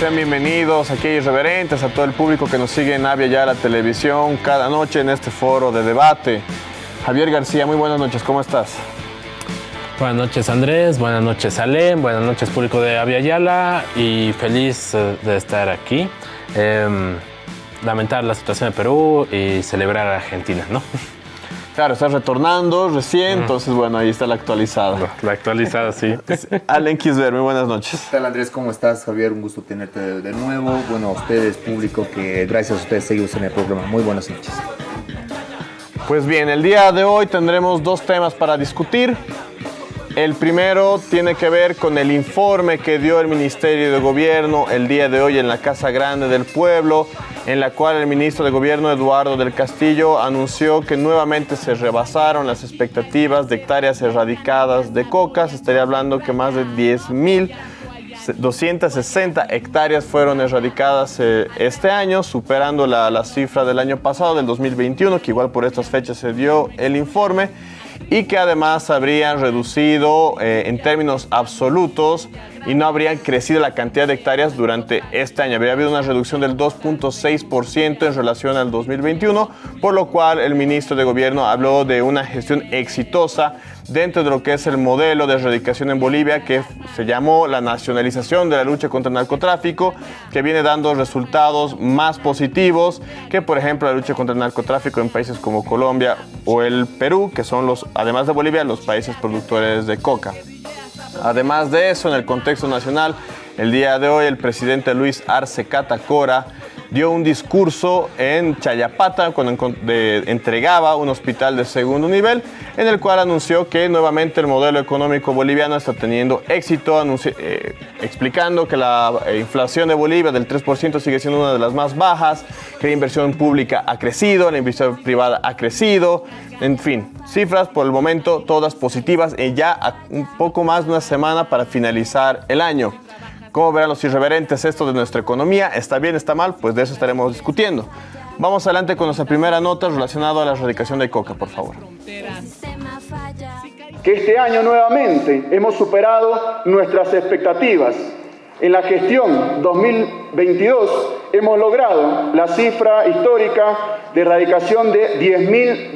sean bienvenidos aquí irreverentes a todo el público que nos sigue en Avia televisión cada noche en este foro de debate. Javier García, muy buenas noches, ¿cómo estás? Buenas noches Andrés, buenas noches Alem, buenas noches público de Avia Yala y feliz eh, de estar aquí. Em, lamentar la situación de Perú y celebrar a Argentina, ¿no? Claro, estás retornando recién, entonces bueno, ahí está la actualizada. La actualizada, sí. Alen Kisber, muy buenas noches. ¿Qué tal Andrés? ¿Cómo estás? Javier, un gusto tenerte de nuevo. Bueno, a ustedes, público, que gracias a ustedes seguimos en el programa. Muy buenas noches. Pues bien, el día de hoy tendremos dos temas para discutir. El primero tiene que ver con el informe que dio el Ministerio de Gobierno el día de hoy en la Casa Grande del Pueblo, en la cual el ministro de Gobierno Eduardo del Castillo anunció que nuevamente se rebasaron las expectativas de hectáreas erradicadas de coca. Se estaría hablando que más de 10.260 hectáreas fueron erradicadas eh, este año, superando la, la cifra del año pasado, del 2021, que igual por estas fechas se dio el informe y que además habrían reducido eh, en términos absolutos y no habrían crecido la cantidad de hectáreas durante este año. Habría habido una reducción del 2.6% en relación al 2021, por lo cual el ministro de Gobierno habló de una gestión exitosa dentro de lo que es el modelo de erradicación en Bolivia que se llamó la nacionalización de la lucha contra el narcotráfico, que viene dando resultados más positivos que, por ejemplo, la lucha contra el narcotráfico en países como Colombia o el Perú, que son los, además de Bolivia, los países productores de coca. Además de eso, en el contexto nacional, el día de hoy el presidente Luis Arce Catacora dio un discurso en Chayapata cuando entregaba un hospital de segundo nivel en el cual anunció que nuevamente el modelo económico boliviano está teniendo éxito, eh, explicando que la eh, inflación de Bolivia del 3% sigue siendo una de las más bajas, que la inversión pública ha crecido, la inversión privada ha crecido, en fin, cifras por el momento todas positivas y ya un poco más de una semana para finalizar el año. ¿Cómo verán los irreverentes esto de nuestra economía? ¿Está bien, está mal? Pues de eso estaremos discutiendo. Vamos adelante con nuestra primera nota relacionada a la erradicación de coca, por favor. Que este año nuevamente hemos superado nuestras expectativas. En la gestión 2022 hemos logrado la cifra histórica de erradicación de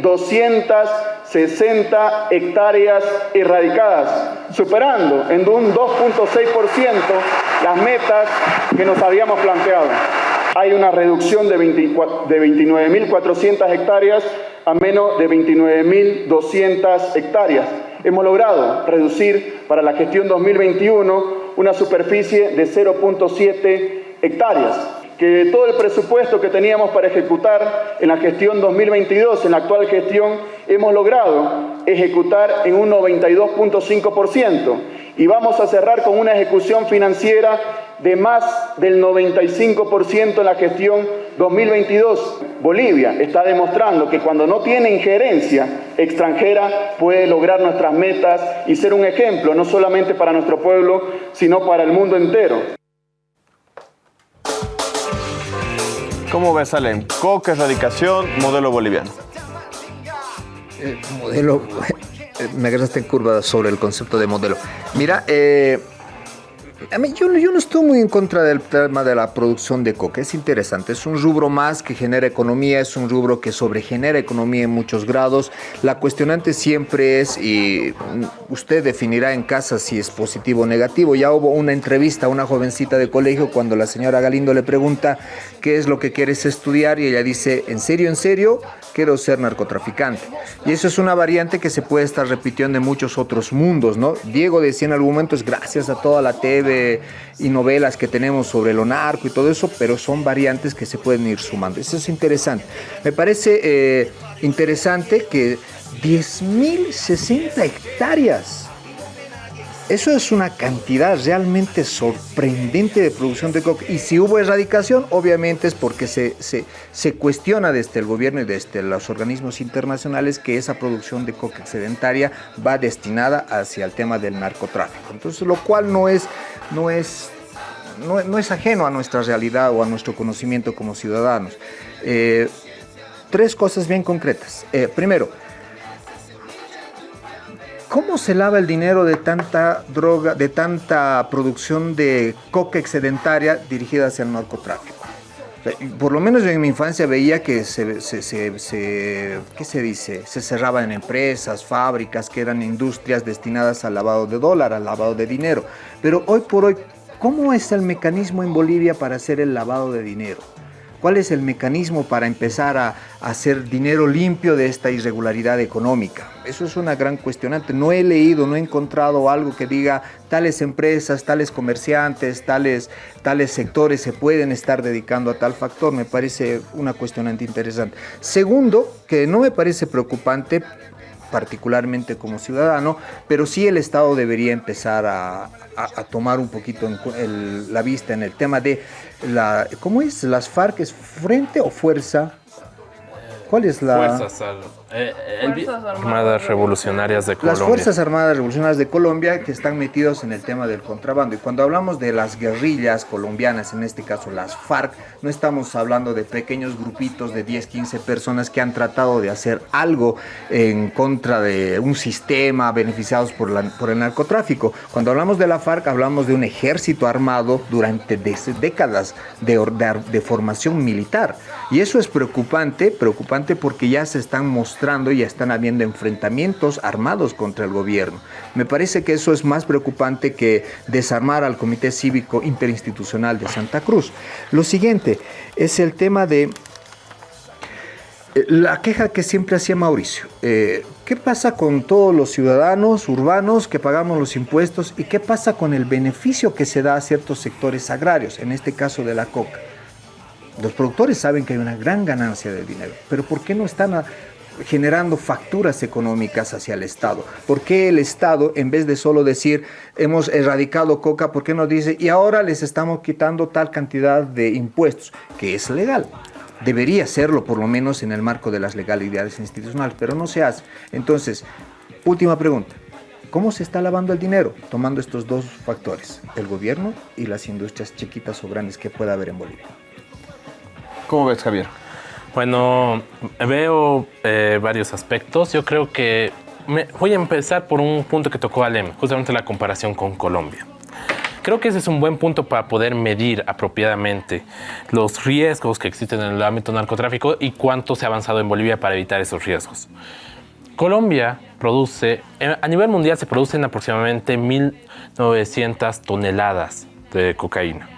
10.260 hectáreas erradicadas, superando en un 2.6% las metas que nos habíamos planteado. Hay una reducción de, de 29.400 hectáreas a menos de 29.200 hectáreas. Hemos logrado reducir para la gestión 2021 una superficie de 0.7 hectáreas, que todo el presupuesto que teníamos para ejecutar en la gestión 2022, en la actual gestión, hemos logrado ejecutar en un 92.5% y vamos a cerrar con una ejecución financiera de más del 95% en la gestión 2022. Bolivia está demostrando que cuando no tiene injerencia extranjera puede lograr nuestras metas y ser un ejemplo no solamente para nuestro pueblo, sino para el mundo entero. ¿Cómo ves, Alem? Coca, erradicación, modelo boliviano. Eh, modelo, me agarraste en curva sobre el concepto de modelo. Mira, eh, a mí, yo, yo, no estoy muy en contra del tema de la producción de coca. Es interesante. Es un rubro más que genera economía. Es un rubro que sobregenera economía en muchos grados. La cuestionante siempre es, y usted definirá en casa si es positivo o negativo. Ya hubo una entrevista a una jovencita de colegio cuando la señora Galindo le pregunta qué es lo que quieres estudiar y ella dice, ¿en serio, en serio? Quiero ser narcotraficante. Y eso es una variante que se puede estar repitiendo en muchos otros mundos, ¿no? Diego decía en algún momento, es gracias a toda la TV y novelas que tenemos sobre lo narco y todo eso, pero son variantes que se pueden ir sumando. Eso es interesante. Me parece eh, interesante que 10.060 hectáreas eso es una cantidad realmente sorprendente de producción de coca. Y si hubo erradicación, obviamente es porque se, se, se, cuestiona desde el gobierno y desde los organismos internacionales que esa producción de coca excedentaria va destinada hacia el tema del narcotráfico. Entonces, lo cual no es, no es, no, es ajeno a nuestra realidad o a nuestro conocimiento como ciudadanos. Eh, tres cosas bien concretas. Eh, primero, ¿Cómo se lava el dinero de tanta droga, de tanta producción de coca excedentaria dirigida hacia el narcotráfico? Por lo menos en mi infancia veía que se, ¿qué se dice? Se cerraban empresas, fábricas, que eran industrias destinadas al lavado de dólar, al lavado de dinero. Pero hoy por hoy, ¿cómo es el mecanismo en Bolivia para hacer el lavado de dinero? ¿Cuál es el mecanismo para empezar a, hacer dinero limpio de esta irregularidad económica? Eso es una gran cuestionante. No he leído, no he encontrado algo que diga tales empresas, tales comerciantes, tales, tales sectores se pueden estar dedicando a tal factor. Me parece una cuestionante interesante. Segundo, que no me parece preocupante, particularmente como ciudadano, pero sí el Estado debería empezar a, tomar un poquito la vista en el tema de la, ¿cómo es? ¿Las FARC es frente o fuerza? ¿Cuál es la...? Fuerzas eh, Armadas Revolucionarias de Colombia. Las Fuerzas Armadas Revolucionarias de Colombia que están metidos en el tema del contrabando. Y cuando hablamos de las guerrillas colombianas, en este caso las FARC, no estamos hablando de pequeños grupitos de 10, 15 personas que han tratado de hacer algo en contra de un sistema beneficiados por, la, por el narcotráfico. Cuando hablamos de la FARC, hablamos de un ejército armado durante décadas de, de, de formación militar. Y eso es preocupante, preocupante porque ya se están mostrando y están habiendo enfrentamientos armados contra el gobierno. Me parece que eso es más preocupante que desarmar al Comité Cívico Interinstitucional de Santa Cruz. Lo siguiente es el tema de eh, la queja que siempre hacía Mauricio. Eh, ¿Qué pasa con todos los ciudadanos urbanos que pagamos los impuestos y qué pasa con el beneficio que se da a ciertos sectores agrarios, en este caso de la coca? Los productores saben que hay una gran ganancia de dinero, pero ¿por qué no están a, generando facturas económicas hacia el Estado. ¿Por qué el Estado, en vez de solo decir hemos erradicado coca, por qué no dice y ahora les estamos quitando tal cantidad de impuestos, que es legal? Debería serlo por lo menos en el marco de las legalidades institucionales, pero no se hace. Entonces, última pregunta. ¿Cómo se está lavando el dinero? Tomando estos dos factores, el gobierno y las industrias chiquitas o grandes que pueda haber en Bolivia. ¿Cómo ves, Javier? Bueno, veo eh, varios aspectos. Yo creo que voy a empezar por un punto que tocó Alem, justamente la comparación con Colombia. Creo que ese es un buen punto para poder medir apropiadamente los riesgos que existen en el ámbito narcotráfico y cuánto se ha avanzado en Bolivia para evitar esos riesgos. Colombia produce, eh, a nivel mundial se producen aproximadamente 1.900 toneladas de cocaína.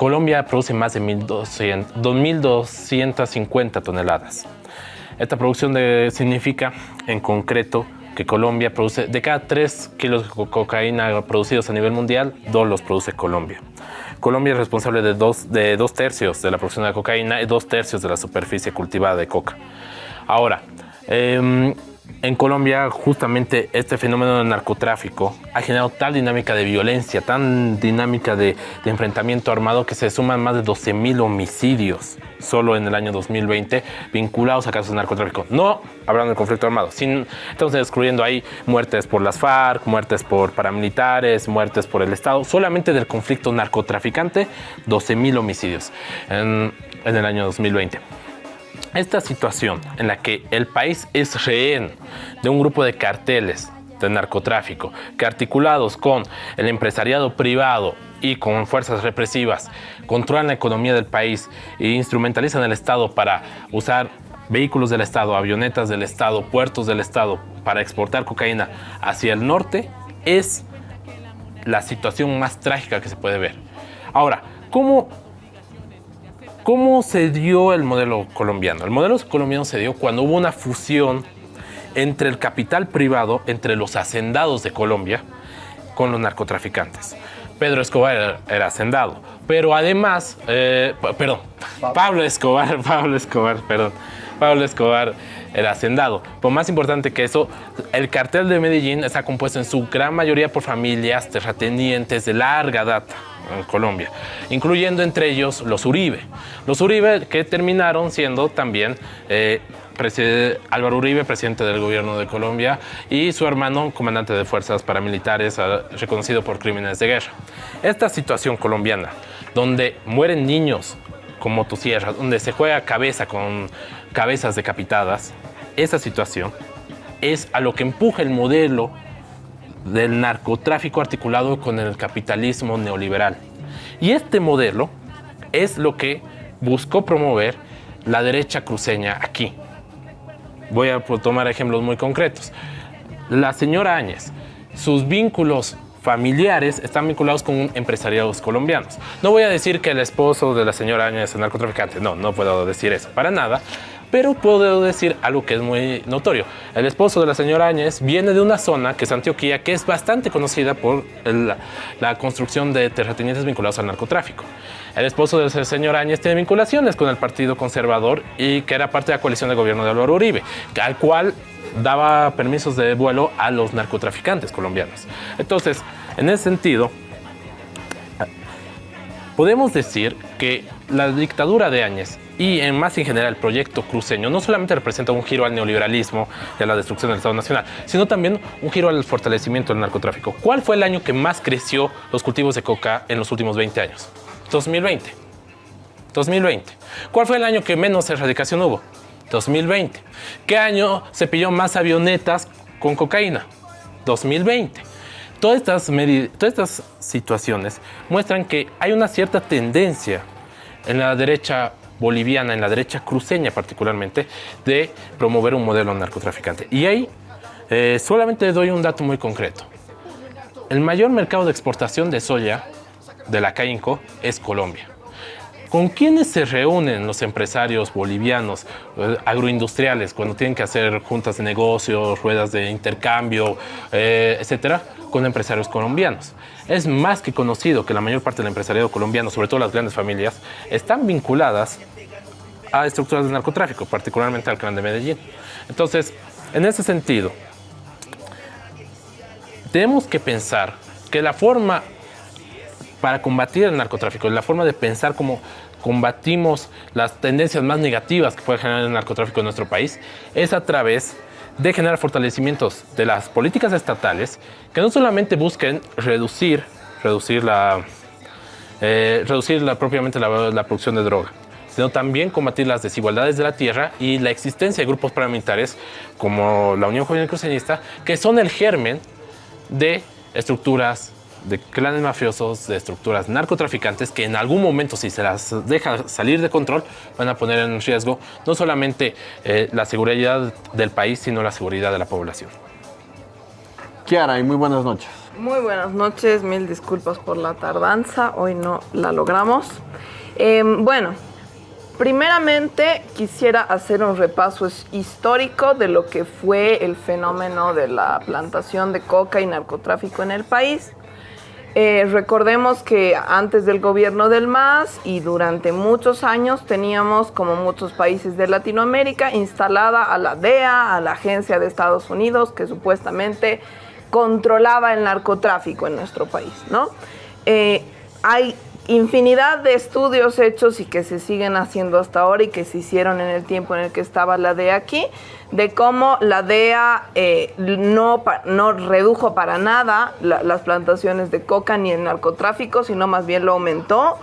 Colombia produce más de 2.250 toneladas. Esta producción significa, en concreto, que Colombia produce, de cada 3 kilos de cocaína producidos a nivel mundial, 2 los produce Colombia. Colombia es responsable de dos, de dos tercios de la producción de cocaína y dos tercios de la superficie cultivada de coca. Ahora, eh, en Colombia justamente este fenómeno del narcotráfico ha generado tal dinámica de violencia, tan dinámica de, enfrentamiento armado que se suman más de 12.000 homicidios solo en el año 2020 vinculados a casos de narcotráfico. No hablando del conflicto armado, sin, estamos excluyendo ahí muertes por las FARC, muertes por paramilitares, muertes por el Estado, solamente del conflicto narcotraficante, 12.000 homicidios en, en el año 2020. Esta situación en la que el país es rehén de un grupo de carteles de narcotráfico que articulados con el empresariado privado y con fuerzas represivas controlan la economía del país e instrumentalizan el Estado para usar vehículos del Estado, avionetas del Estado, puertos del Estado para exportar cocaína hacia el norte, es la situación más trágica que se puede ver. Ahora, ¿cómo ¿Cómo se dio el modelo colombiano? El modelo colombiano se dio cuando hubo una fusión entre el capital privado, entre los hacendados de Colombia, con los narcotraficantes. Pedro Escobar era, hacendado, pero además, eh, perdón, Pablo Escobar, Pablo Escobar, perdón, Pablo Escobar era hacendado. Pero más importante que eso, el cartel de Medellín está compuesto en su gran mayoría por familias terratenientes de larga data en Colombia, incluyendo entre ellos los Uribe. Los Uribe que terminaron siendo también eh, Álvaro Uribe, presidente del gobierno de Colombia, y su hermano, comandante de fuerzas paramilitares, ah, reconocido por crímenes de guerra. Esta situación colombiana, donde mueren niños con motosierras, donde se juega cabeza con cabezas decapitadas, esa situación es a lo que empuja el modelo del narcotráfico articulado con el capitalismo neoliberal. Y este modelo es lo que buscó promover la derecha cruceña aquí. Voy a tomar ejemplos muy concretos. La señora Áñez, sus vínculos familiares están vinculados con empresariados colombianos. No voy a decir que el esposo de la señora Áñez es narcotraficante, no, no puedo decir eso para nada, pero puedo decir algo que es muy notorio. El esposo de la señora Áñez viene de una zona que es Antioquía, que es bastante conocida por la construcción de terratenientes vinculados al narcotráfico. El esposo del señor Áñez tiene vinculaciones con el Partido Conservador y que era parte de la coalición de gobierno de Álvaro Uribe, al cual daba permisos de vuelo a los narcotraficantes colombianos. Entonces, en ese sentido, podemos decir que la dictadura de Áñez y en más en general el proyecto cruceño no solamente representa un giro al neoliberalismo y a la destrucción del Estado Nacional, sino también un giro al fortalecimiento del narcotráfico. ¿Cuál fue el año que más creció los cultivos de coca en los últimos 20 años? 2020. 2020. ¿Cuál fue el año que menos erradicación hubo? 2020. ¿Qué año se pilló más avionetas con cocaína? 2020. Todas estas, todas estas situaciones muestran que hay una cierta tendencia en la derecha boliviana, en la derecha cruceña particularmente, de promover un modelo narcotraficante. Y ahí eh, solamente doy un dato muy concreto. El mayor mercado de exportación de soya de la CAINCO es Colombia. ¿Con quiénes se reúnen los empresarios bolivianos, eh, agroindustriales, cuando tienen que hacer juntas de negocios, ruedas de intercambio, eh, etcétera? Con empresarios colombianos. Es más que conocido que la mayor parte del empresariado colombiano, sobre todo las grandes familias, están vinculadas a estructuras de narcotráfico, particularmente al clan de Medellín. Entonces, en ese sentido, tenemos que pensar que la forma para combatir el narcotráfico, la forma de pensar cómo combatimos las tendencias más negativas que puede generar el narcotráfico en nuestro país, es a través de generar fortalecimientos de las políticas estatales que no solamente busquen reducir, reducir, la, eh, reducir la, propiamente la, producción de droga, sino también combatir las desigualdades de la tierra y la existencia de grupos paramilitares como la Unión Juvenil Cruceñista, que son el germen de estructuras de clanes mafiosos, de estructuras narcotraficantes que en algún momento, si se las deja salir de control, van a poner en riesgo no solamente eh, la seguridad del país, sino la seguridad de la población. Kiara, y muy buenas noches. Muy buenas noches, mil disculpas por la tardanza, hoy no la logramos. Em, bueno, primeramente quisiera hacer un repaso histórico de lo que fue el fenómeno de la plantación de coca y narcotráfico en el país. Eh, recordemos que antes del gobierno del MAS y durante muchos años teníamos, como muchos países de Latinoamérica, instalada a la DEA, a la Agencia de Estados Unidos, que supuestamente controlaba el narcotráfico en nuestro país, ¿no? Eh, hay infinidad de estudios hechos y que se siguen haciendo hasta ahora y que se hicieron en el tiempo en el que estaba la DEA aquí, de cómo la DEA eh, no, no redujo para nada las plantaciones de coca ni el narcotráfico, sino más bien lo aumentó.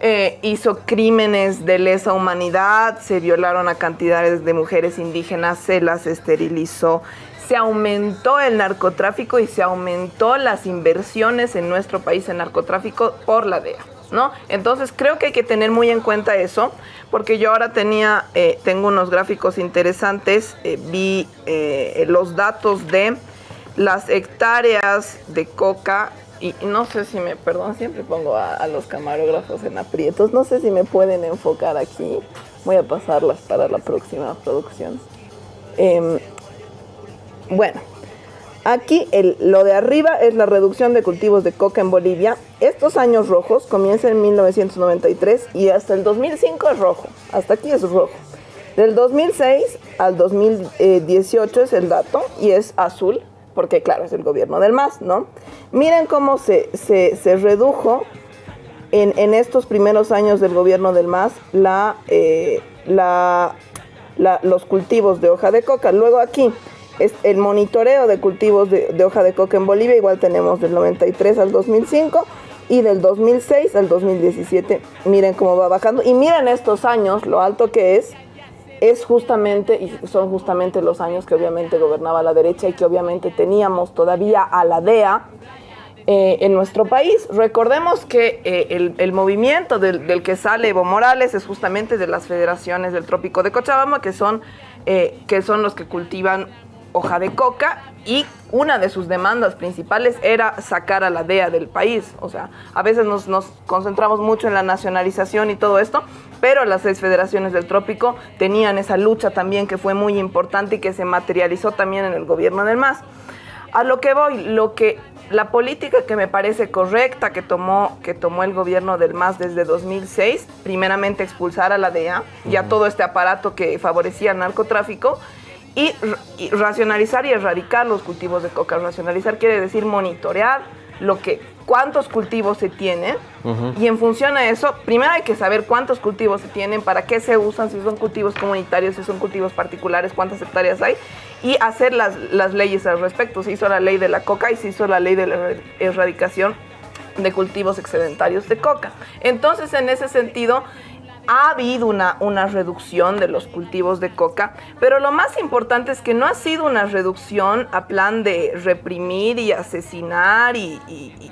Eh, hizo crímenes de lesa humanidad, se violaron a cantidades de mujeres indígenas, se las esterilizó, se aumentó el narcotráfico y se aumentó las inversiones en nuestro país en narcotráfico por la DEA. ¿No? Entonces creo que hay que tener muy en cuenta eso, porque yo ahora tenía, eh, tengo unos gráficos interesantes, eh, vi eh, los datos de las hectáreas de coca y no sé si me, perdón, siempre pongo a, los camarógrafos en aprietos, no sé si me pueden enfocar aquí, voy a pasarlas para la próxima producción. Em, bueno, Aquí lo de arriba es la reducción de cultivos de coca en Bolivia. Estos años rojos comienzan en 1993 y hasta el 2005 es rojo. Hasta aquí es rojo. Del 2006 al 2018 es el dato y es azul, porque claro, es el gobierno del MAS, ¿no? Miren cómo se, redujo en, estos primeros años del gobierno del MAS eh, los cultivos de hoja de coca. Luego aquí, es el monitoreo de cultivos de, hoja de coca en Bolivia, igual tenemos del 93 al 2005 y del 2006 al 2017. Miren cómo va bajando y miren estos años, lo alto que es es justamente, y son justamente los años que obviamente gobernaba la derecha y que obviamente teníamos todavía a la DEA eh, en nuestro país. Recordemos que eh, el, movimiento del, que sale Evo Morales es justamente de las federaciones del Trópico de Cochabamba, que son, eh, que son los que cultivan hoja de coca y una de sus demandas principales era sacar a la DEA del país. O sea, a veces nos, nos, concentramos mucho en la nacionalización y todo esto, pero las seis federaciones del trópico tenían esa lucha también que fue muy importante y que se materializó también en el gobierno del MAS. A lo que voy, lo que la política que me parece correcta que tomó, que tomó el gobierno del MAS desde 2006, primeramente expulsar a la DEA y a todo este aparato que favorecía el narcotráfico, y, racionalizar y erradicar los cultivos de coca. Racionalizar quiere decir monitorear lo que, cuántos cultivos se tienen y en función a eso, primero hay que saber cuántos cultivos se tienen, para qué se usan, si son cultivos comunitarios, si son cultivos particulares, cuántas hectáreas hay y hacer las, las leyes al respecto. Se hizo la ley de la coca y se hizo la ley de la erradicación de cultivos excedentarios de coca. Entonces, en ese sentido, ha habido una, una reducción de los cultivos de coca, pero lo más importante es que no ha sido una reducción a plan de reprimir y asesinar y,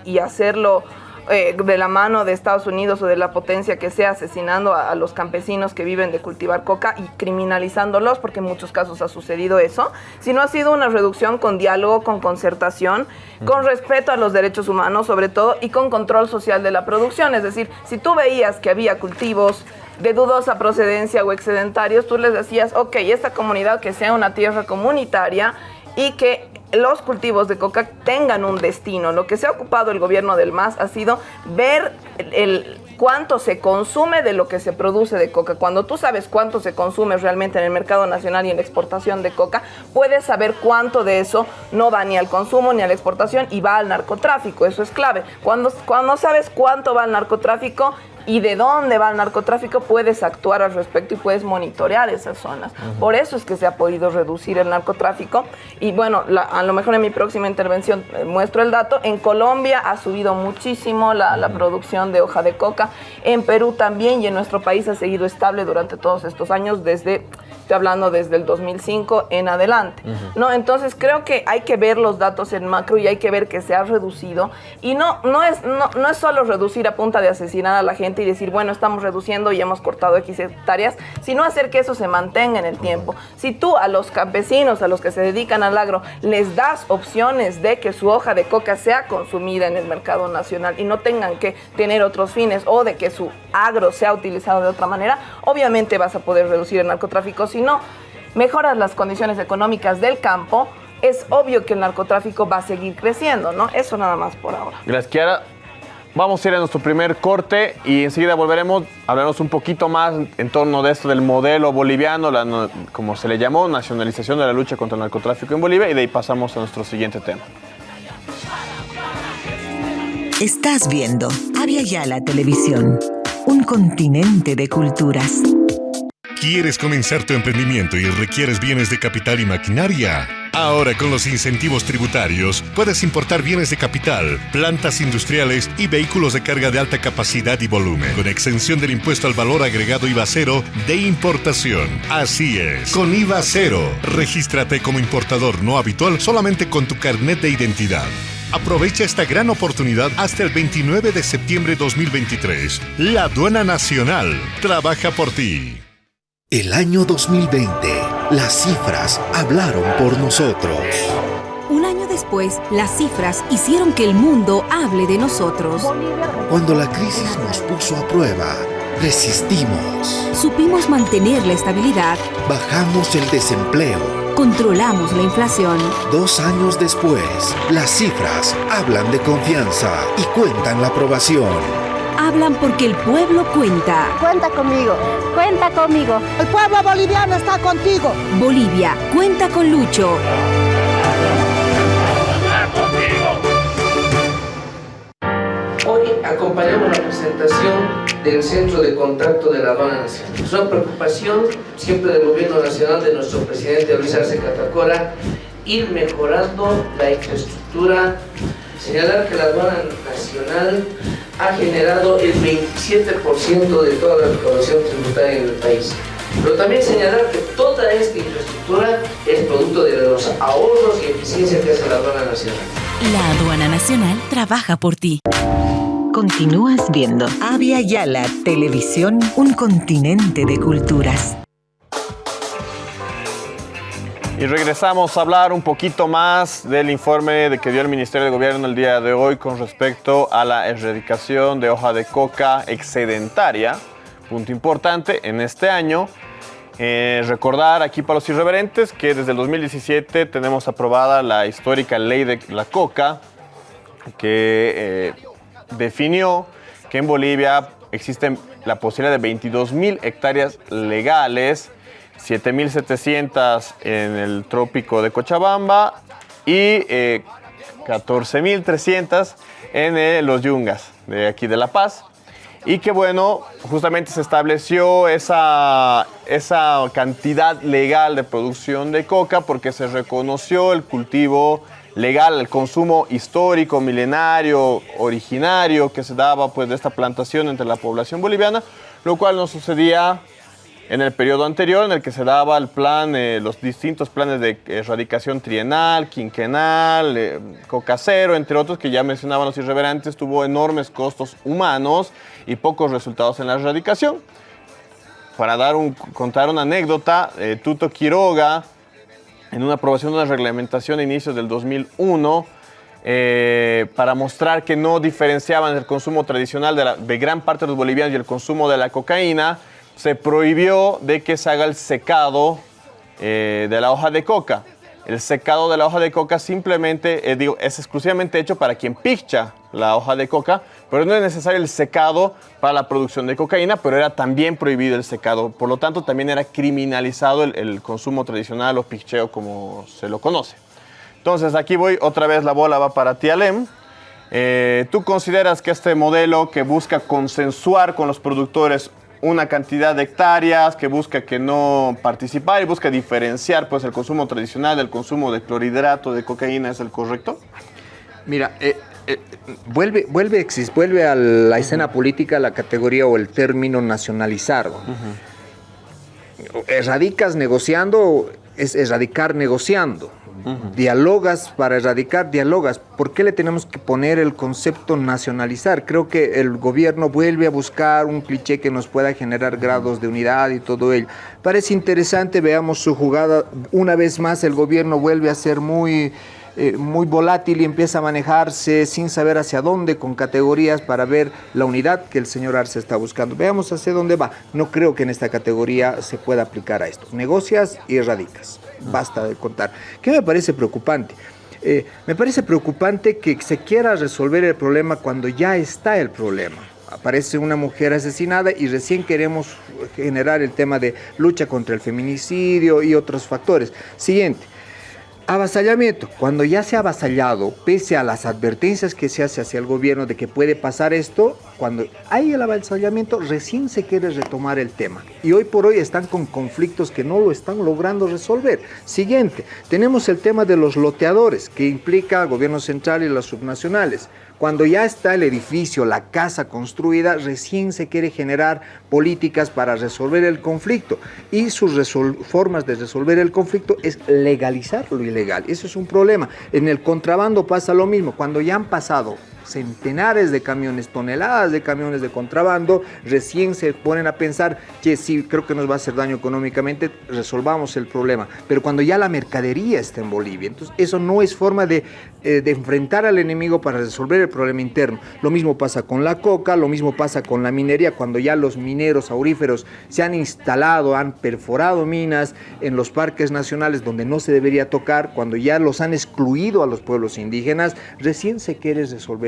y hacerlo eh, de la mano de Estados Unidos o de la potencia que sea asesinando a, los campesinos que viven de cultivar coca y criminalizándolos, porque en muchos casos ha sucedido eso, sino ha sido una reducción con diálogo, con concertación, con respeto a los derechos humanos sobre todo y con control social de la producción. Es decir, si tú veías que había cultivos de dudosa procedencia o excedentarios, tú les decías, ok, esta comunidad que sea una tierra comunitaria y que los cultivos de coca tengan un destino. Lo que se ha ocupado el gobierno del MAS ha sido ver el, cuánto se consume de lo que se produce de coca. Cuando tú sabes cuánto se consume realmente en el mercado nacional y en la exportación de coca, puedes saber cuánto de eso no va ni al consumo ni a la exportación y va al narcotráfico. Eso es clave. Cuando, cuando sabes cuánto va al narcotráfico, y de dónde va el narcotráfico, puedes actuar al respecto y puedes monitorear esas zonas. Por eso es que se ha podido reducir el narcotráfico. Y bueno, a lo mejor en mi próxima intervención eh, muestro el dato. En Colombia ha subido muchísimo la, la, producción de hoja de coca. En Perú también y en nuestro país ha seguido estable durante todos estos años desde estoy hablando desde el 2005 en adelante, ¿no? Entonces creo que hay que ver los datos en macro y hay que ver que se ha reducido y no, no, es, no, no es solo reducir a punta de asesinar a la gente y decir, bueno, estamos reduciendo y hemos cortado X hectáreas, sino hacer que eso se mantenga en el tiempo. Si tú a los campesinos, a los que se dedican al agro, les das opciones de que su hoja de coca sea consumida en el mercado nacional y no tengan que tener otros fines o de que su agro sea utilizado de otra manera, obviamente vas a poder reducir el narcotráfico si no mejoras las condiciones económicas del campo, es obvio que el narcotráfico va a seguir creciendo, ¿no? Eso nada más por ahora. Gracias, Kiara. Vamos a ir a nuestro primer corte y enseguida volveremos a hablarnos un poquito más en torno de esto del modelo boliviano, la, como se le llamó, nacionalización de la lucha contra el narcotráfico en Bolivia y de ahí pasamos a nuestro siguiente tema. Estás viendo Avia Yala Televisión, un continente de culturas. ¿Quieres comenzar tu emprendimiento y requieres bienes de capital y maquinaria? Ahora con los incentivos tributarios puedes importar bienes de capital, plantas industriales y vehículos de carga de alta capacidad y volumen, con exención del impuesto al valor agregado IVA cero de importación. Así es, con IVA cero. Regístrate como importador no habitual solamente con tu carnet de identidad. Aprovecha esta gran oportunidad hasta el 29 de septiembre 2023. La Aduana Nacional trabaja por ti. El año 2020, las cifras hablaron por nosotros. Un año después, las cifras hicieron que el mundo hable de nosotros. Cuando la crisis nos puso a prueba, resistimos. Supimos mantener la estabilidad. Bajamos el desempleo. Controlamos la inflación. Dos años después, las cifras hablan de confianza y cuentan la aprobación hablan porque el pueblo cuenta. Cuenta conmigo. Cuenta conmigo. El pueblo boliviano está contigo. Bolivia, cuenta con Lucho. Hoy acompañamos la presentación del Centro de Contacto de la Aduana Nacional. Es una preocupación siempre del Gobierno Nacional de nuestro presidente Luis Arce Catacora ir mejorando la infraestructura, señalar que la aduana nacional ha generado el 27% de toda la recaudación tributaria en el país. Pero también señalar que toda esta infraestructura es producto de los ahorros y eficiencia que hace la aduana nacional. La aduana nacional trabaja por ti. Continúas viendo Avia Yala Televisión, un continente de culturas. Y regresamos a hablar un poquito más del informe que dio el Ministerio de Gobierno el día de hoy con respecto a la erradicación de hoja de coca excedentaria. Punto importante en este año. Eh, recordar aquí para los irreverentes que desde el 2017 tenemos aprobada la histórica ley de la coca que eh, definió que en Bolivia existe la posibilidad de 22 mil hectáreas legales 7.700 en el trópico de Cochabamba y 14.300 eh, en eh, los Yungas de aquí de La Paz. Y que bueno, justamente se estableció esa, esa cantidad legal de producción de coca porque se reconoció el cultivo legal, el consumo histórico, milenario, originario que se daba pues de esta plantación entre la población boliviana, lo cual no sucedía en el periodo anterior en el que se daba el plan, eh, los distintos planes de erradicación trienal, quinquenal, eh, cocacero, entre otros que ya mencionaban los irreverentes, tuvo enormes costos humanos y pocos resultados en la erradicación. Para dar un, contar una anécdota, eh, Tuto Quiroga, en una aprobación de una reglamentación a inicios del 2001, para mostrar que no diferenciaban el consumo tradicional de gran parte de los bolivianos y el consumo de la cocaína, se prohibió de que se haga el secado eh, de la hoja de coca. El secado de la hoja de coca simplemente, eh, es exclusivamente hecho para quien picha la hoja de coca, pero no es necesario el secado para la producción de cocaína, pero era también prohibido el secado. Por lo tanto, también era criminalizado el, consumo tradicional o picheo como se lo conoce. Entonces, aquí voy, otra vez la bola va para ti, Alem. Eh, ¿Tú consideras que este modelo que busca consensuar con los productores una cantidad de hectáreas, que busca que no participar y busca diferenciar pues, el consumo tradicional del consumo de clorhidrato de cocaína es el correcto? Mira, eh, eh, vuelve, vuelve, vuelve a la escena política la categoría o el término nacionalizar. Erradicas negociando es erradicar negociando. Dialogas para erradicar, dialogas. ¿Por qué le tenemos que poner el concepto nacionalizar? Creo que el gobierno vuelve a buscar un cliché que nos pueda generar grados de unidad y todo ello. Parece interesante, veamos su jugada. Una vez más el gobierno vuelve a ser muy... Eh, muy volátil y empieza a manejarse sin saber hacia dónde, con categorías para ver la unidad que el señor Arce está buscando. Veamos hacia dónde va. No creo que en esta categoría se pueda aplicar a esto. Negocias y erradicas basta de contar. ¿Qué me parece preocupante? Eh, me parece preocupante que se quiera resolver el problema cuando ya está el problema. Aparece una mujer asesinada y recién queremos generar el tema de lucha contra el feminicidio y otros factores. Siguiente, Avasallamiento. Cuando ya se ha avasallado, pese a las advertencias que se hace hacia el gobierno de que puede pasar esto, cuando hay el avasallamiento, recién se quiere retomar el tema. Y hoy por hoy están con conflictos que no lo están logrando resolver. Siguiente, tenemos el tema de los loteadores, que implica al gobierno central y las subnacionales. Cuando ya está el edificio, la casa construida, recién se quiere generar políticas para resolver el conflicto. Y sus formas de resolver el conflicto es legalizar lo ilegal. Eso es un problema. En el contrabando pasa lo mismo. Cuando ya han pasado centenares de camiones, toneladas de camiones de contrabando, recién se ponen a pensar que sí, creo que nos va a hacer daño económicamente, resolvamos el problema. Pero cuando ya la mercadería está en Bolivia, entonces eso no es forma de, eh, de enfrentar al enemigo para resolver el problema interno. Lo mismo pasa con la coca, lo mismo pasa con la minería, cuando ya los mineros auríferos se han instalado, han perforado minas en los parques nacionales donde no se debería tocar, cuando ya los han excluido a los pueblos indígenas, recién se quiere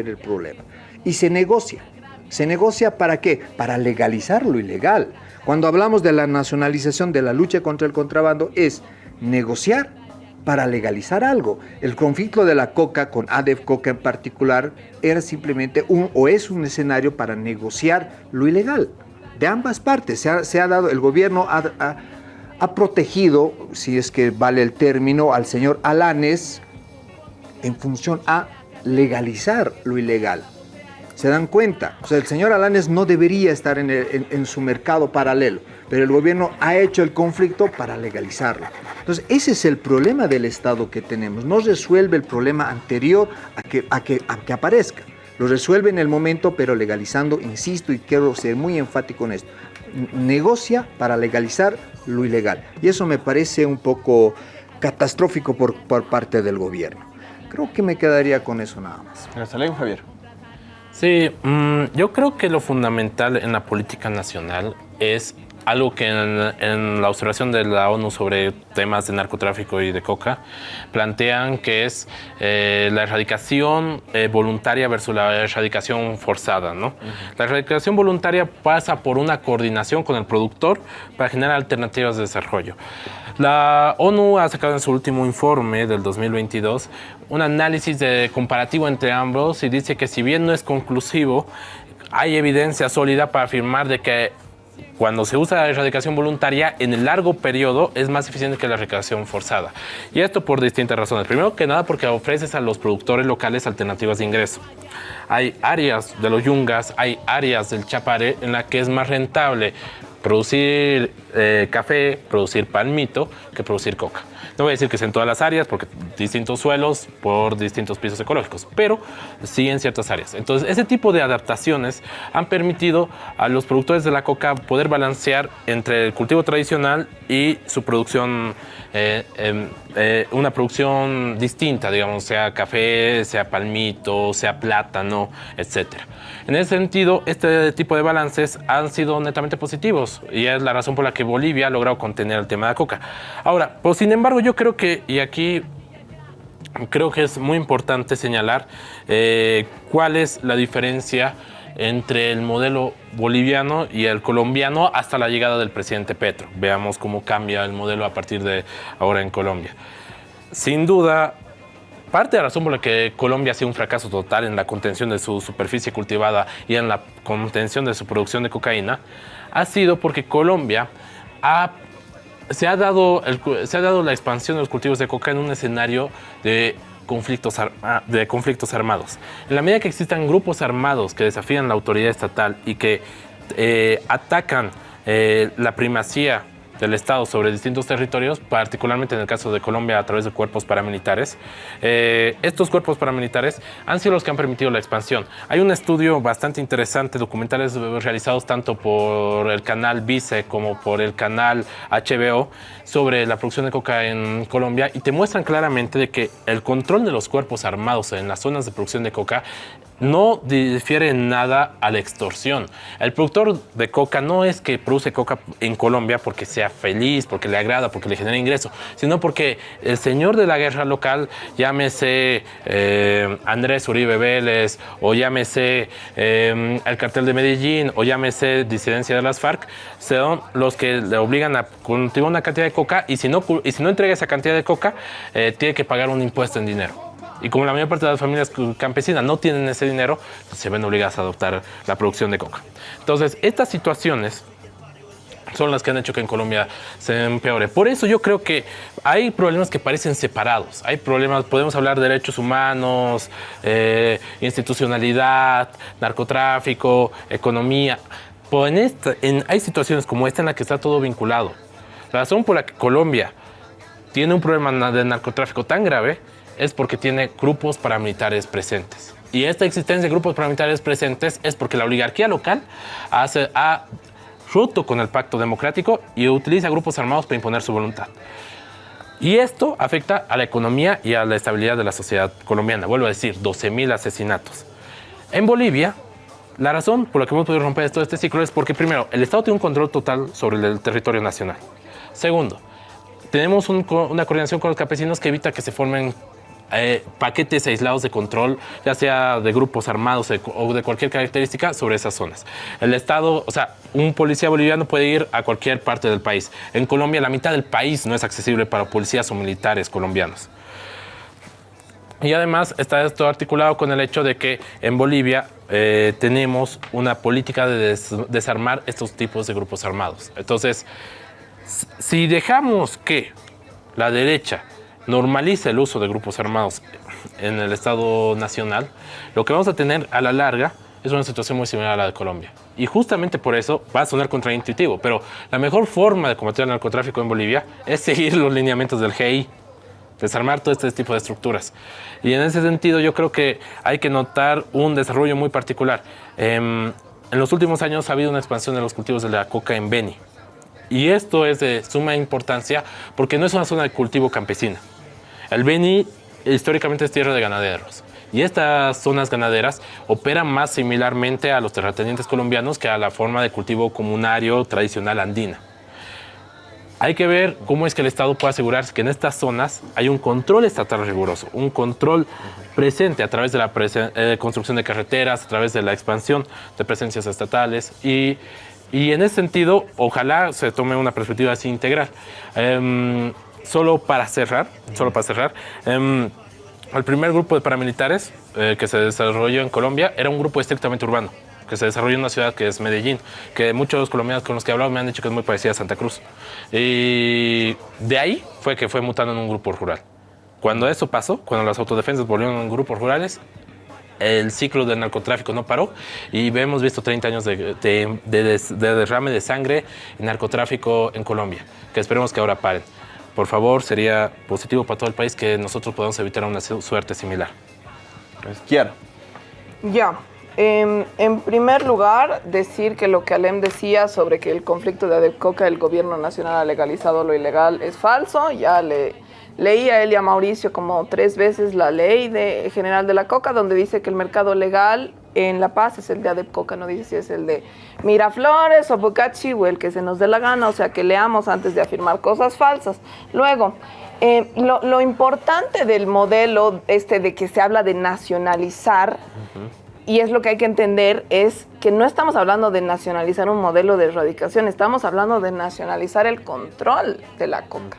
el problema. Y se negocia. ¿Se negocia para qué? Para legalizar lo ilegal. Cuando hablamos de la nacionalización de la lucha contra el contrabando es negociar para legalizar algo. El conflicto de la coca con ADEF Coca en particular era simplemente un o es un escenario para negociar lo ilegal. De ambas partes se ha, dado, el gobierno ha, ha protegido, si es que vale el término, al señor Alanes en función a legalizar lo ilegal. ¿Se dan cuenta? O sea, el señor Alanes no debería estar en, su mercado paralelo, pero el gobierno ha hecho el conflicto para legalizarlo. Entonces, ese es el problema del Estado que tenemos. No resuelve el problema anterior a que, a aparezca. Lo resuelve en el momento, pero legalizando, insisto, y quiero ser muy enfático en esto, negocia para legalizar lo ilegal. Y eso me parece un poco catastrófico por parte del gobierno. Creo que me quedaría con eso nada más. Hasta luego, Javier. Sí, mm, yo creo que lo fundamental en la política nacional es algo que en, la observación de la ONU sobre temas de narcotráfico y de coca plantean que es eh, la erradicación eh, voluntaria versus la erradicación forzada. ¿no? La erradicación voluntaria pasa por una coordinación con el productor para generar alternativas de desarrollo. La ONU ha sacado en su último informe del 2022 un análisis de comparativo entre ambos y dice que si bien no es conclusivo, hay evidencia sólida para afirmar de que cuando se usa la erradicación voluntaria, en el largo periodo es más eficiente que la erradicación forzada. Y esto por distintas razones. Primero que nada porque ofreces a los productores locales alternativas de ingreso. Hay áreas de los yungas, hay áreas del chapare en las que es más rentable producir eh, café, producir palmito, que producir coca. No voy a decir que es en todas las áreas, porque distintos suelos por distintos pisos ecológicos, pero sí en ciertas áreas. Entonces, ese tipo de adaptaciones han permitido a los productores de la coca poder balancear entre el cultivo tradicional y su producción, eh, em, eh, una producción distinta, digamos, sea café, sea palmito, sea plátano, etc. En ese sentido, este tipo de balances han sido netamente positivos y es la razón por la que Bolivia ha logrado contener el tema de la coca. Ahora, pues sin embargo, yo creo que, y aquí creo que es muy importante señalar eh, cuál es la diferencia entre el modelo boliviano y el colombiano hasta la llegada del presidente Petro. Veamos cómo cambia el modelo a partir de ahora en Colombia. Sin duda, parte de la razón por la que Colombia ha sido un fracaso total en la contención de su superficie cultivada y en la contención de su producción de cocaína ha sido porque Colombia se, ha dado se ha dado la expansión de los cultivos de coca en un escenario de conflictos, de conflictos armados. En la medida que existan grupos armados que desafían la autoridad estatal y que eh, atacan eh, la primacía del Estado sobre distintos territorios, particularmente en el caso de Colombia a través de cuerpos paramilitares. Eh, estos cuerpos paramilitares han sido los que han permitido la expansión. Hay un estudio bastante interesante, documentales realizados tanto por el canal Vice como por el canal HBO sobre la producción de coca en Colombia y te muestran claramente de que el control de los cuerpos armados en las zonas de producción de coca no difiere en nada a la extorsión. El productor de coca no es que produce coca en Colombia porque sea feliz, porque le agrada, porque le genera ingreso, sino porque el señor de la guerra local, llámese eh, Andrés Uribe Vélez, o llámese eh, el cartel de Medellín, o llámese disidencia de las FARC, son los que le obligan a cultivar una cantidad de coca y si no, y si no entrega esa cantidad de coca, eh, tiene que pagar un impuesto en dinero. Y como la mayor parte de las familias campesinas no tienen ese dinero, pues, se ven obligadas a adoptar la producción de coca. Entonces, estas situaciones son las que han hecho que en Colombia se empeore. Por eso yo creo que hay problemas que parecen separados. Hay problemas, podemos hablar de derechos humanos, eh, institucionalidad, narcotráfico, economía. Pero en esta, en, hay situaciones como esta en la que está todo vinculado. La razón por la que Colombia tiene un problema de narcotráfico tan grave es porque tiene grupos paramilitares presentes. Y esta existencia de grupos paramilitares presentes es porque la oligarquía local hace, ha roto con el pacto democrático y utiliza grupos armados para imponer su voluntad. Y esto afecta a la economía y a la estabilidad de la sociedad colombiana. Vuelvo a decir, 12.000 asesinatos. En Bolivia, la razón por la que hemos podido romper todo este ciclo es porque, primero, el Estado tiene un control total sobre el territorio nacional. Segundo, tenemos una coordinación con los campesinos que evita que se formen eh, paquetes aislados de control, ya sea de grupos armados o de cualquier característica sobre esas zonas. El Estado, o sea, un policía boliviano puede ir a cualquier parte del país. En Colombia, la mitad del país no es accesible para policías o militares colombianos. Y además está esto articulado con el hecho de que en Bolivia eh, tenemos una política de desarmar estos tipos de grupos armados. Entonces, si dejamos que la derecha normaliza el uso de grupos armados en el Estado Nacional, lo que vamos a tener a la larga es una situación muy similar a la de Colombia. Y justamente por eso va a sonar contraintuitivo, pero la mejor forma de combatir el narcotráfico en Bolivia es seguir los lineamientos del GI, desarmar todo este tipo de estructuras. Y en ese sentido yo creo que hay que notar un desarrollo muy particular. Em, en los últimos años ha habido una expansión de los cultivos de la coca en Beni. Y esto es de suma importancia porque no es una zona de cultivo campesina. El Beni históricamente es tierra de ganaderos. Y estas zonas ganaderas operan más similarmente a los terratenientes colombianos que a la forma de cultivo comunario tradicional andina. Hay que ver cómo es que el Estado puede asegurarse que en estas zonas hay un control estatal riguroso, un control presente a través de la eh, construcción de carreteras, a través de la expansión de presencias estatales y, y en ese sentido, ojalá se tome una perspectiva así integral. Em, solo para cerrar, solo para cerrar, em, el primer grupo de paramilitares eh, que se desarrolló en Colombia era un grupo estrictamente urbano, que se desarrolló en una ciudad que es Medellín, que muchos colombianos con los que he hablado me han dicho que es muy parecida a Santa Cruz. Y de ahí fue que fue mutando en un grupo rural. Cuando eso pasó, cuando las autodefensas volvieron en grupos rurales, el ciclo del narcotráfico no paró y hemos visto 30 años de, de derrame de sangre y narcotráfico en Colombia, que esperemos que ahora paren por favor, sería positivo para todo el país que nosotros podamos evitar una suerte similar. Quiero. Ya. Em, en primer lugar, decir que lo que Alem decía sobre que el conflicto de Adecoca, el gobierno nacional ha legalizado lo ilegal, es falso. Ya le leí a él y a Mauricio como tres veces la ley de, general de la coca, donde dice que el mercado legal en La Paz es el de Adepcoca, no dice si es el de Miraflores o Bocachi o el que se nos dé la gana, o sea que leamos antes de afirmar cosas falsas. Luego, eh, lo, importante del modelo este de que se habla de nacionalizar, y es lo que hay que entender, es que no estamos hablando de nacionalizar un modelo de erradicación, estamos hablando de nacionalizar el control de la coca.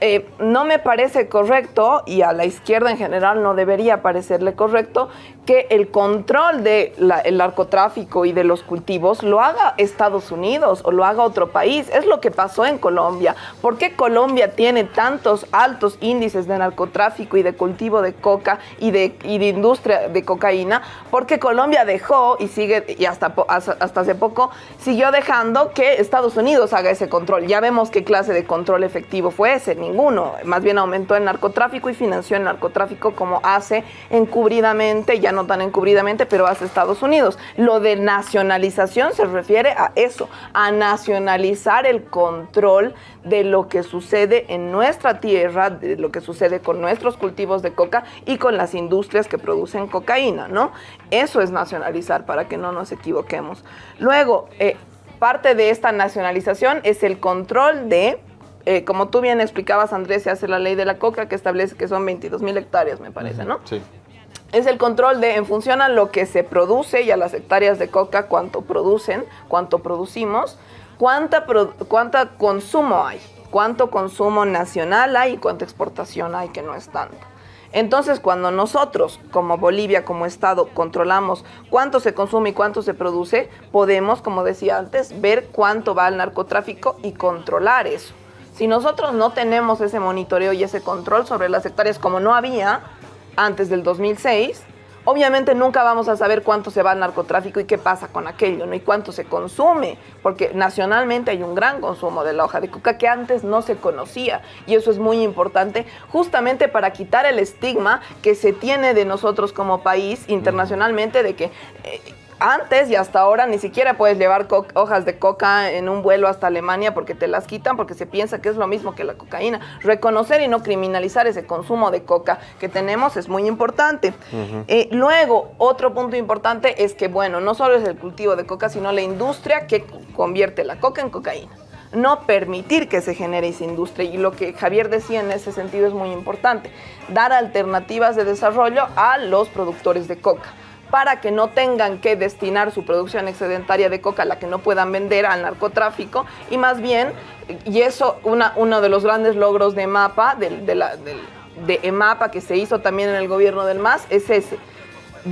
Eh, no me parece correcto, y a la izquierda en general no debería parecerle correcto, que el control del narcotráfico y de los cultivos lo haga Estados Unidos o lo haga otro país. Es lo que pasó en Colombia. ¿Por qué Colombia tiene tantos altos índices de narcotráfico y de cultivo de coca y de, y de industria de cocaína? Porque Colombia dejó y sigue, y hasta, hasta hace poco, siguió dejando que Estados Unidos haga ese control. Ya vemos qué clase de control efectivo fue ese, ninguno. Más bien aumentó el narcotráfico y financió el narcotráfico como hace encubridamente, ya no tan encubridamente, pero hace Estados Unidos. Lo de nacionalización se refiere a eso, a nacionalizar el control de lo que sucede en nuestra tierra, de lo que sucede con nuestros cultivos de coca y con las industrias que producen cocaína, ¿no? Eso es nacionalizar para que no nos equivoquemos. Luego, eh, parte de esta nacionalización es el control de eh, como tú bien explicabas, Andrés, se hace la ley de la coca que establece que son 22 mil hectáreas, me parece, ¿no? Sí es el control de, en función a lo que se produce y a las hectáreas de coca, cuánto producen, cuánto producimos, cuánta, cuánta consumo hay, cuánto consumo nacional hay y cuánta exportación hay, que no es tanto. Entonces, cuando nosotros, como Bolivia, como Estado, controlamos cuánto se consume y cuánto se produce, podemos, como decía antes, ver cuánto va al narcotráfico y controlar eso. Si nosotros no tenemos ese monitoreo y ese control sobre las hectáreas como no había, antes del 2006, obviamente nunca vamos a saber cuánto se va al narcotráfico y qué pasa con aquello, ¿no? Y cuánto se consume, porque nacionalmente hay un gran consumo de la hoja de coca que antes no se conocía. Y eso es muy importante, justamente para quitar el estigma que se tiene de nosotros como país internacionalmente de que... Eh, antes y hasta ahora ni siquiera puedes llevar hojas de coca en un vuelo hasta Alemania porque te las quitan porque se piensa que es lo mismo que la cocaína. Reconocer y no criminalizar ese consumo de coca que tenemos es muy importante. Eh, luego, otro punto importante es que, bueno, no solo es el cultivo de coca, sino la industria que convierte la coca en cocaína no permitir que se genere esa industria. Y lo que Javier decía en ese sentido es muy importante, dar alternativas de desarrollo a los productores de coca para que no tengan que destinar su producción excedentaria de coca, la que no puedan vender al narcotráfico, y más bien, y eso una, uno de los grandes logros de MAPA, de, de, la, de, EMAPA que se hizo también en el gobierno del MAS, es ese,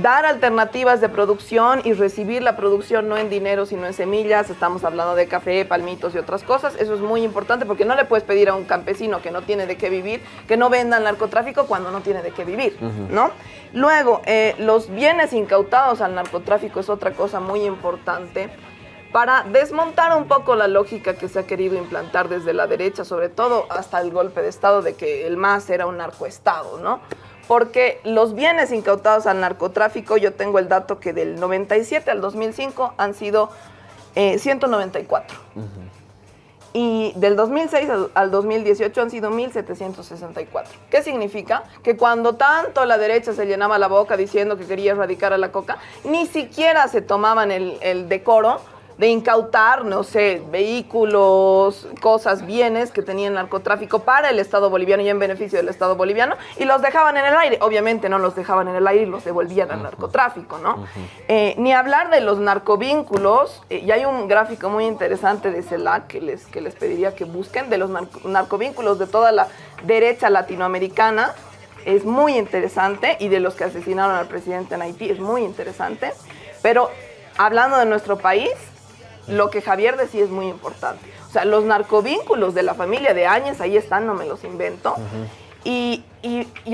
dar alternativas de producción y recibir la producción no en dinero, sino en semillas. Estamos hablando de café, palmitos y otras cosas. Eso es muy importante porque no le puedes pedir a un campesino que no tiene de qué vivir que no venda el narcotráfico cuando no tiene de qué vivir, ¿no? Luego, eh, los bienes incautados al narcotráfico es otra cosa muy importante para desmontar un poco la lógica que se ha querido implantar desde la derecha, sobre todo hasta el golpe de Estado de que el MAS era un narcoestado, ¿no? Porque los bienes incautados al narcotráfico, yo tengo el dato que del 97 al 2005 han sido 194. Eh, y del 2006 al, 2018 han sido 1.764. ¿Qué significa? Que cuando tanto la derecha se llenaba la boca diciendo que quería erradicar a la coca, ni siquiera se tomaban el, el decoro de incautar, no sé, vehículos, cosas, bienes que tenían narcotráfico para el Estado boliviano y en beneficio del Estado boliviano y los dejaban en el aire. Obviamente no los dejaban en el aire y los devolvían al narcotráfico, ¿no? Eh, ni hablar de los narcovínculos, eh, y hay un gráfico muy interesante de CELAC que les, que les pediría que busquen, de los narcovínculos de toda la derecha latinoamericana, es muy interesante, y de los que asesinaron al presidente en Haití, es muy interesante, pero hablando de nuestro país, lo que Javier decía es muy importante. O sea, los narcovínculos de la familia de Áñez, ahí están, no me los invento. y,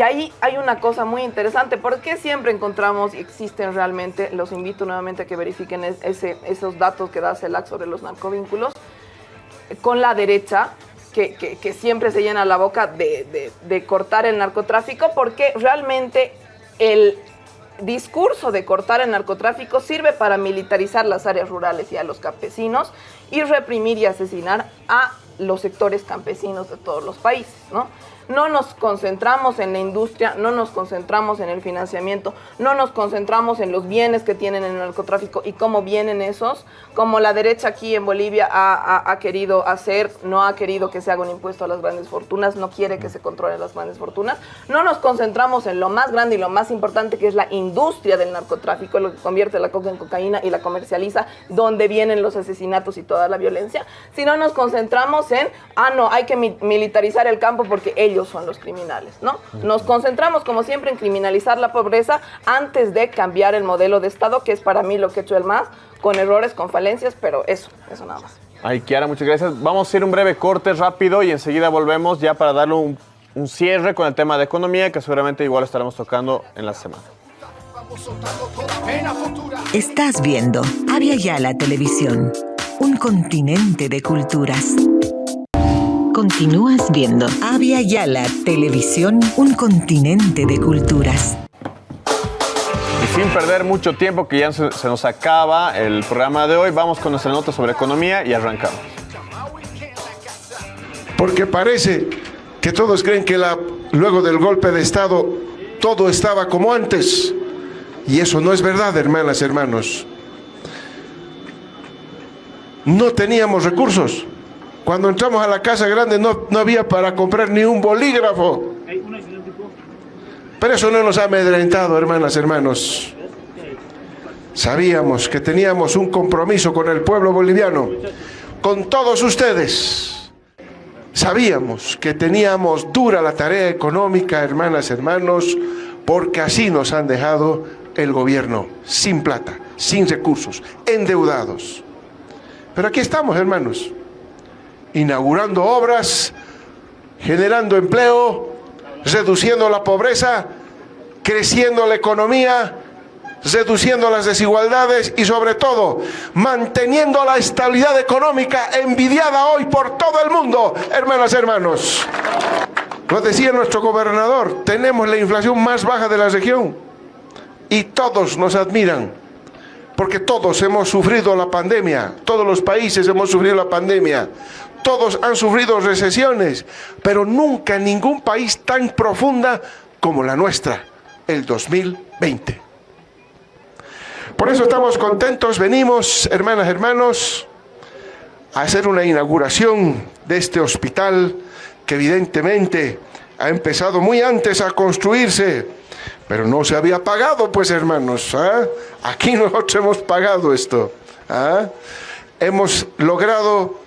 ahí hay una cosa muy interesante, porque siempre encontramos y existen realmente, los invito nuevamente a que verifiquen ese, esos datos que da CELAC sobre los narcovínculos, con la derecha, que, siempre se llena la boca de, de cortar el narcotráfico, porque realmente el, discurso de cortar el narcotráfico sirve para militarizar las áreas rurales y a los campesinos y reprimir y asesinar a los sectores campesinos de todos los países, ¿no? No nos concentramos en la industria, no nos concentramos en el financiamiento, no nos concentramos en los bienes que tienen en el narcotráfico y cómo vienen esos, como la derecha aquí en Bolivia ha, querido hacer, no ha querido que se haga un impuesto a las grandes fortunas, no quiere que se controlen las grandes fortunas, no nos concentramos en lo más grande y lo más importante que es la industria del narcotráfico, lo que convierte la coca en cocaína y la comercializa, donde vienen los asesinatos y toda la violencia, sino nos concentramos en, ah, no, hay que militarizar el campo porque ellos ellos son los criminales, ¿no? Nos concentramos, como siempre, en criminalizar la pobreza antes de cambiar el modelo de Estado, que es para mí lo que he hecho el MAS, con errores, con falencias, pero eso, eso nada más. Ay, Kiara, muchas gracias. Vamos a hacer un breve corte rápido y enseguida volvemos ya para darle un, un cierre con el tema de economía, que seguramente igual estaremos tocando en la semana. Estás viendo Avia Yala Televisión, un continente de culturas. Continúas viendo Avia Yala Televisión, un continente de culturas. Y sin perder mucho tiempo, que ya se, nos acaba el programa de hoy, vamos con nuestra nota sobre economía y arrancamos. Porque parece que todos creen que la, luego del golpe de Estado todo estaba como antes. Y eso no es verdad, hermanas, hermanos. No teníamos recursos. Cuando entramos a la casa grande no, no había para comprar ni un bolígrafo. Pero eso no nos ha amedrentado, hermanas, hermanos. Sabíamos que teníamos un compromiso con el pueblo boliviano, con todos ustedes. Sabíamos que teníamos dura la tarea económica, hermanas, hermanos, porque así nos han dejado el gobierno, sin plata, sin recursos, endeudados. Pero aquí estamos, hermanos inaugurando obras, generando empleo, reduciendo la pobreza, creciendo la economía, reduciendo las desigualdades y sobre todo manteniendo la estabilidad económica envidiada hoy por todo el mundo, hermanas, hermanos. Lo decía nuestro gobernador, tenemos la inflación más baja de la región y todos nos admiran porque todos hemos sufrido la pandemia, todos los países hemos sufrido la pandemia, todos han sufrido recesiones, pero nunca ningún país tan profunda como la nuestra, el 2020. Por eso estamos contentos, venimos, hermanas, hermanos, a hacer una inauguración de este hospital que evidentemente ha empezado muy antes a construirse, pero no se había pagado, pues hermanos. ¿ah? Aquí nosotros hemos pagado esto. ¿ah? Hemos logrado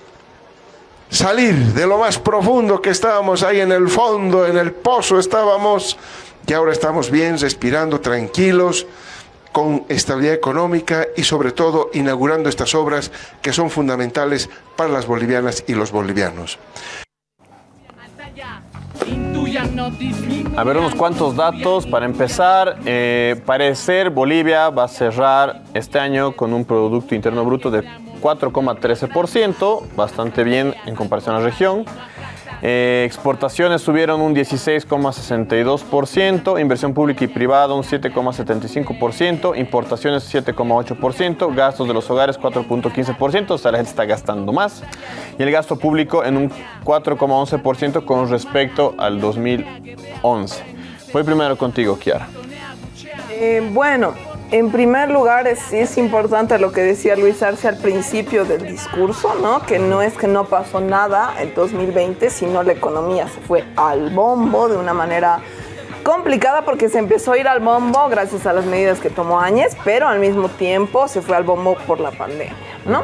salir de lo más profundo que estábamos ahí en el fondo, en el pozo estábamos, y ahora estamos bien, respirando tranquilos, con estabilidad económica y sobre todo inaugurando estas obras que son fundamentales para las bolivianas y los bolivianos. A ver unos cuantos datos. Para empezar, eh, parecer Bolivia va a cerrar este año con un Producto Interno Bruto de 4,13%, bastante bien en comparación a la región. Eh, exportaciones subieron un 16,62%, inversión pública y privada un 7,75%, importaciones 7,8%, gastos de los hogares 4,15%, o sea, la gente está gastando más, y el gasto público en un 4,11% con respecto al 2011. Voy primero contigo, Kiara. Eh, bueno, en primer lugar, es, es importante lo que decía Luis Arce al principio del discurso, ¿no? Que no es que no pasó nada en 2020, sino la economía se fue al bombo de una manera complicada porque se empezó a ir al bombo gracias a las medidas que tomó Áñez, pero al mismo tiempo se fue al bombo por la pandemia, ¿no?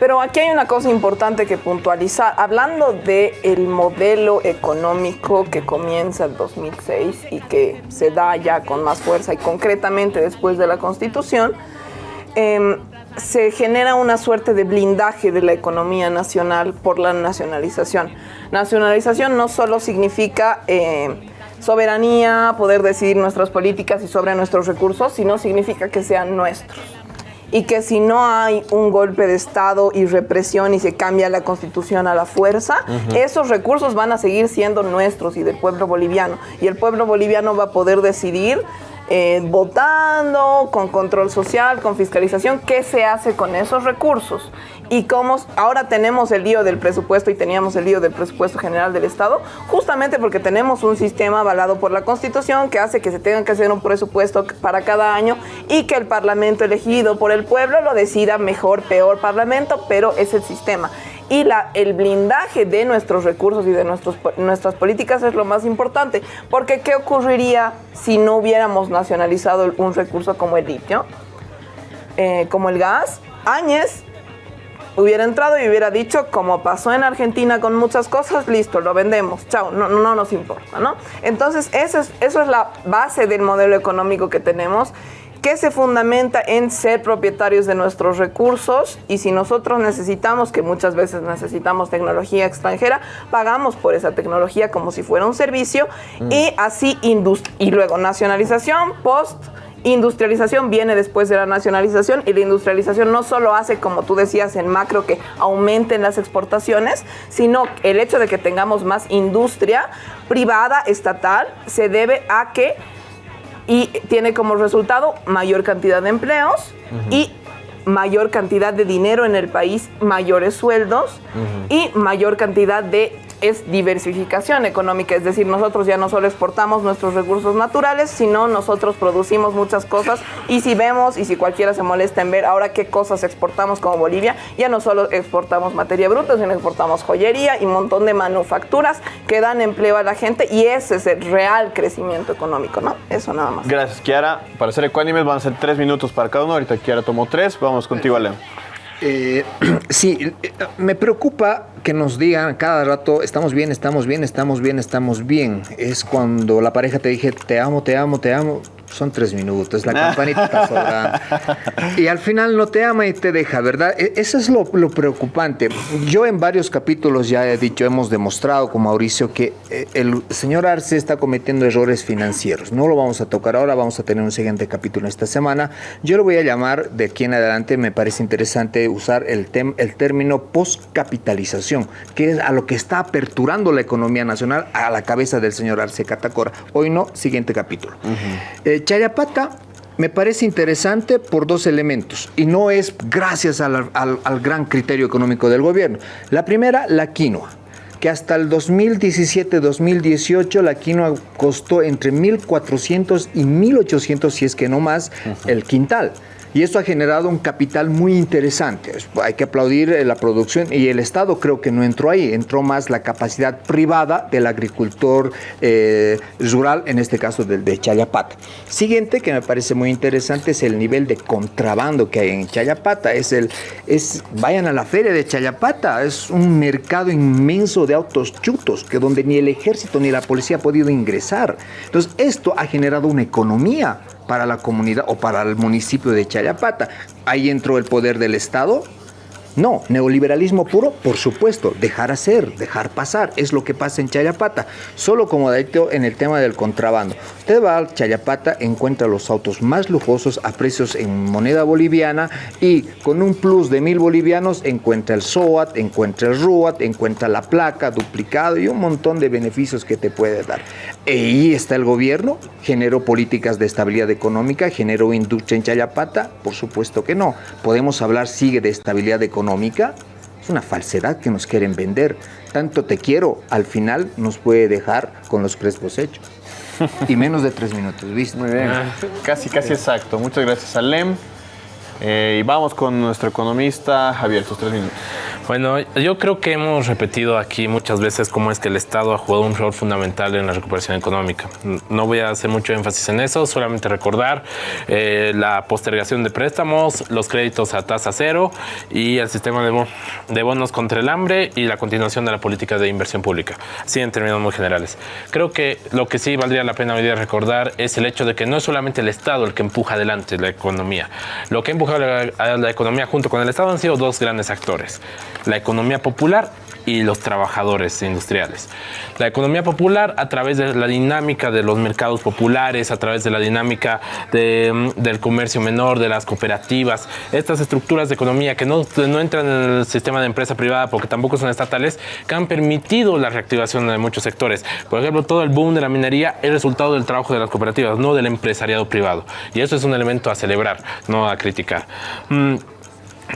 Pero aquí hay una cosa importante que puntualizar. Hablando del el modelo económico que comienza el 2006 y que se da ya con más fuerza y concretamente después de la Constitución, em, se genera una suerte de blindaje de la economía nacional por la nacionalización. Nacionalización no solo significa eh, soberanía, poder decidir nuestras políticas y sobre nuestros recursos, sino significa que sean nuestros y que si no hay un golpe de Estado y represión y se cambia la constitución a la fuerza, esos recursos van a seguir siendo nuestros y del pueblo boliviano. Y el pueblo boliviano va a poder decidir eh, votando, con control social, con fiscalización, qué se hace con esos recursos. Y cómo ahora tenemos el lío del presupuesto y teníamos el lío del presupuesto general del Estado, justamente porque tenemos un sistema avalado por la Constitución que hace que se tenga que hacer un presupuesto para cada año y que el Parlamento elegido por el pueblo lo decida mejor, peor Parlamento, pero es el sistema y la, el blindaje de nuestros recursos y de nuestros, nuestras políticas es lo más importante. Porque ¿qué ocurriría si no hubiéramos nacionalizado un recurso como el litio, eh, como el gas? Áñez hubiera entrado y hubiera dicho, como pasó en Argentina con muchas cosas, listo, lo vendemos, chao, no, no nos importa, ¿no? Entonces, eso es, eso es la base del modelo económico que tenemos que se fundamenta en ser propietarios de nuestros recursos y si nosotros necesitamos, que muchas veces necesitamos tecnología extranjera, pagamos por esa tecnología como si fuera un servicio mm. y así y luego nacionalización post industrialización viene después de la nacionalización y la industrialización no solo hace, como tú decías en macro, que aumenten las exportaciones, sino el hecho de que tengamos más industria privada, estatal, se debe a que y tiene como resultado mayor cantidad de empleos y mayor cantidad de dinero en el país, mayores sueldos y mayor cantidad de es diversificación económica, es decir, nosotros ya no solo exportamos nuestros recursos naturales, sino nosotros producimos muchas cosas y si vemos y si cualquiera se molesta en ver ahora qué cosas exportamos como Bolivia, ya no solo exportamos materia bruta, sino exportamos joyería y un montón de manufacturas que dan empleo a la gente y ese es el real crecimiento económico, ¿no? Eso nada más. Gracias, Kiara. Para ser ecuánimes van a ser tres minutos para cada uno. Ahorita Kiara tomó tres. Vamos contigo, León. Eh, sí, me preocupa que nos digan cada rato, estamos bien, estamos bien, estamos bien, estamos bien. Es cuando la pareja te dije, te amo, te amo, te amo son tres minutos, la campanita está sobrando. Y al final no te ama y te deja, ¿verdad? E, eso es lo, preocupante. Yo en varios capítulos ya he dicho, hemos demostrado con Mauricio que eh, el señor Arce está cometiendo errores financieros. No lo vamos a tocar ahora, vamos a tener un siguiente capítulo esta semana. Yo lo voy a llamar, de aquí en adelante me parece interesante usar el, el término postcapitalización, que es a lo que está aperturando la economía nacional a la cabeza del señor Arce Catacora. Hoy no, siguiente capítulo. Chayapata me parece interesante por dos elementos y no es gracias al, gran criterio económico del gobierno. La primera, la quinoa que hasta el 2017-2018 la quinoa costó entre 1.400 y 1.800, si es que no más, el quintal. Y esto ha generado un capital muy interesante. Hay que aplaudir eh, la producción y el Estado creo que no entró ahí, entró más la capacidad privada del agricultor eh, rural, en este caso del de Chayapata. Siguiente que me parece muy interesante es el nivel de contrabando que hay en Chayapata. Es el, es, vayan a la feria de Chayapata, es un mercado inmenso de autos chutos que donde ni el ejército ni la policía ha podido ingresar. Entonces esto ha generado una economía para la comunidad o para el municipio de Chayapata. Ahí entró el poder del Estado, no, neoliberalismo puro, por supuesto, dejar hacer, dejar pasar, es lo que pasa en Chayapata. Solo como dato en el tema del contrabando. Usted va a Chayapata, encuentra los autos más lujosos a precios en moneda boliviana y con un plus de mil bolivianos encuentra el SOAT, encuentra el RUAT, encuentra la placa, duplicado y un montón de beneficios que te puede dar. Y ahí está el gobierno, generó políticas de estabilidad económica, generó industria en Chayapata, por supuesto que no. Podemos hablar, sigue de estabilidad económica económica es una falsedad que nos quieren vender. Tanto te quiero, al final nos puede dejar con los crespos hechos. Y menos de tres minutos, ¿viste? Muy bien. Casi, casi exacto. Muchas gracias, Alem. Eh, y vamos con nuestro economista Javier, tus tres minutos. Bueno, yo creo que hemos repetido aquí muchas veces cómo es que el Estado ha jugado un rol fundamental en la recuperación económica. No voy a hacer mucho énfasis en eso, solamente recordar eh, la postergación de préstamos, los créditos a tasa cero y el sistema de, de bonos contra el hambre y la continuación de la política de inversión pública, así en términos muy generales. Creo que lo que sí valdría la pena hoy día recordar es el hecho de que no es solamente el Estado el que empuja adelante la economía. Lo que ha a la economía junto con el Estado han sido dos grandes actores. La economía popular y los trabajadores industriales. La economía popular a través de la dinámica de los mercados populares, a través de la dinámica mm, del comercio menor, de las cooperativas, estas estructuras de economía que no, no entran en el sistema de empresa privada porque tampoco son estatales, que han permitido la reactivación de muchos sectores. Por ejemplo, todo el boom de la minería es resultado del trabajo de las cooperativas, no del empresariado privado. Y eso es un elemento a celebrar, no a criticar. Mm,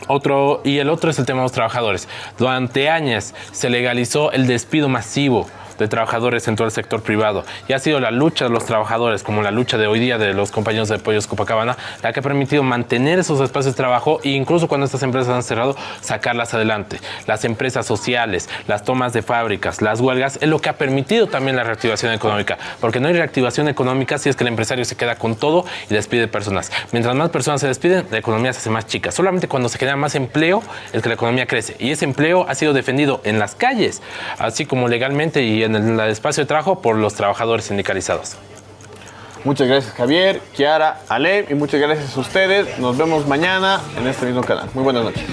otro, y el otro es el tema de los trabajadores. Durante años se legalizó el despido masivo de trabajadores en todo el sector privado. Y ha sido la lucha de los trabajadores, como la lucha de hoy día de los compañeros de Pollos Copacabana, la que ha permitido mantener esos espacios de trabajo e incluso cuando estas empresas han cerrado, sacarlas adelante. Las empresas sociales, las tomas de fábricas, las huelgas, es lo que ha permitido también la reactivación económica. Porque no hay reactivación económica si es que el empresario se queda con todo y despide personas. Mientras más personas se despiden, la economía se hace más chica. Solamente cuando se genera más empleo es que la economía crece. Y ese empleo ha sido defendido en las calles, así como legalmente y en el espacio de trabajo por los trabajadores sindicalizados. Muchas gracias Javier, Kiara, Ale y muchas gracias a ustedes. Nos vemos mañana en este mismo canal. Muy buenas noches.